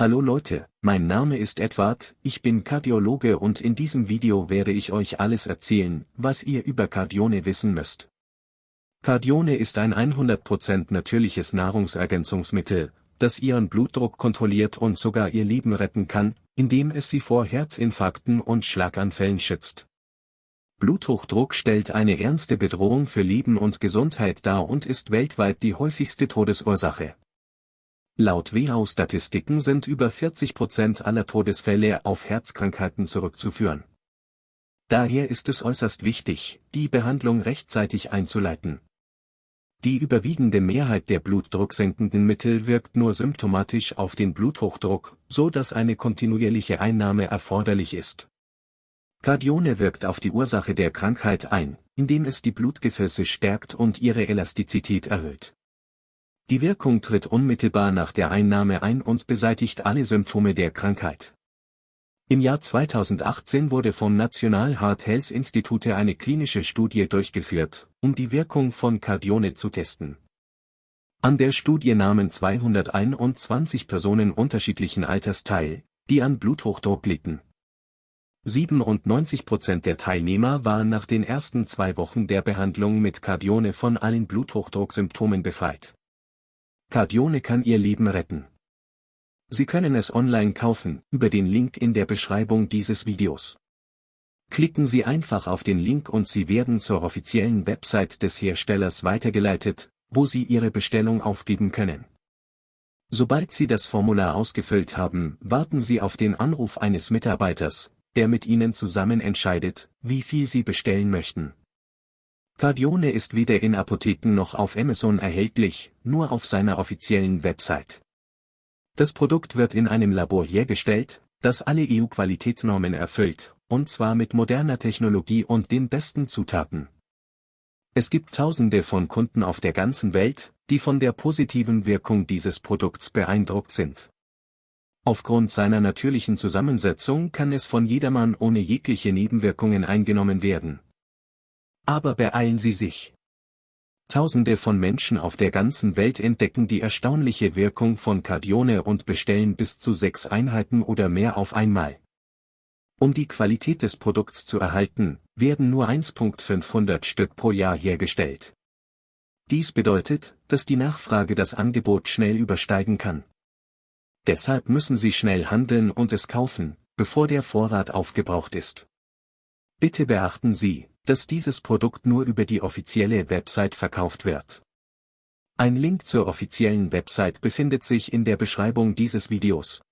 Hallo Leute, mein Name ist Edward, ich bin Kardiologe und in diesem Video werde ich euch alles erzählen, was ihr über Cardione wissen müsst. Cardione ist ein 100% natürliches Nahrungsergänzungsmittel, das ihren Blutdruck kontrolliert und sogar ihr Leben retten kann, indem es sie vor Herzinfarkten und Schlaganfällen schützt. Bluthochdruck stellt eine ernste Bedrohung für Leben und Gesundheit dar und ist weltweit die häufigste Todesursache. Laut WHO-Statistiken sind über 40% aller Todesfälle auf Herzkrankheiten zurückzuführen. Daher ist es äußerst wichtig, die Behandlung rechtzeitig einzuleiten. Die überwiegende Mehrheit der blutdrucksenkenden Mittel wirkt nur symptomatisch auf den Bluthochdruck, so dass eine kontinuierliche Einnahme erforderlich ist. Cardione wirkt auf die Ursache der Krankheit ein, indem es die Blutgefäße stärkt und ihre Elastizität erhöht. Die Wirkung tritt unmittelbar nach der Einnahme ein und beseitigt alle Symptome der Krankheit. Im Jahr 2018 wurde vom National Heart Health Institute eine klinische Studie durchgeführt, um die Wirkung von Cardione zu testen. An der Studie nahmen 221 Personen unterschiedlichen Alters teil, die an Bluthochdruck litten. 97% der Teilnehmer waren nach den ersten zwei Wochen der Behandlung mit Cardione von allen Bluthochdrucksymptomen befreit. Cardione kann Ihr Leben retten. Sie können es online kaufen, über den Link in der Beschreibung dieses Videos. Klicken Sie einfach auf den Link und Sie werden zur offiziellen Website des Herstellers weitergeleitet, wo Sie Ihre Bestellung aufgeben können. Sobald Sie das Formular ausgefüllt haben, warten Sie auf den Anruf eines Mitarbeiters, der mit Ihnen zusammen entscheidet, wie viel Sie bestellen möchten. Cardione ist weder in Apotheken noch auf Amazon erhältlich, nur auf seiner offiziellen Website. Das Produkt wird in einem Labor hergestellt, das alle EU-Qualitätsnormen erfüllt, und zwar mit moderner Technologie und den besten Zutaten. Es gibt tausende von Kunden auf der ganzen Welt, die von der positiven Wirkung dieses Produkts beeindruckt sind. Aufgrund seiner natürlichen Zusammensetzung kann es von jedermann ohne jegliche Nebenwirkungen eingenommen werden. Aber beeilen Sie sich. Tausende von Menschen auf der ganzen Welt entdecken die erstaunliche Wirkung von Cardione und bestellen bis zu sechs Einheiten oder mehr auf einmal. Um die Qualität des Produkts zu erhalten, werden nur 1.500 Stück pro Jahr hergestellt. Dies bedeutet, dass die Nachfrage das Angebot schnell übersteigen kann. Deshalb müssen Sie schnell handeln und es kaufen, bevor der Vorrat aufgebraucht ist. Bitte beachten Sie, dass dieses Produkt nur über die offizielle Website verkauft wird. Ein Link zur offiziellen Website befindet sich in der Beschreibung dieses Videos.